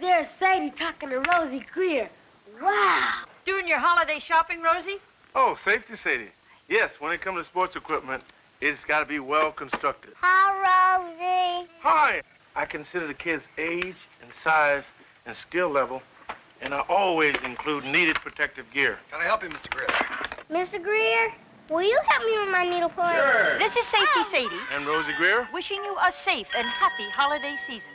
there's Sadie talking to Rosey Grier. Wow. Doing your holiday shopping, Rosey? Oh, safety, Sadie. Yes, when it comes to sports equipment, it's got to be well constructed. Hi, Rosey. Hi. I consider the kid's age and size and skill level, and I always include needed protective gear. Can I help you, Mr. Grier? Mr. Grier, will you help me with my needlepoint? Sure. This is Safety Sadie, And Rosey Grier? wishing you a safe and happy holiday season.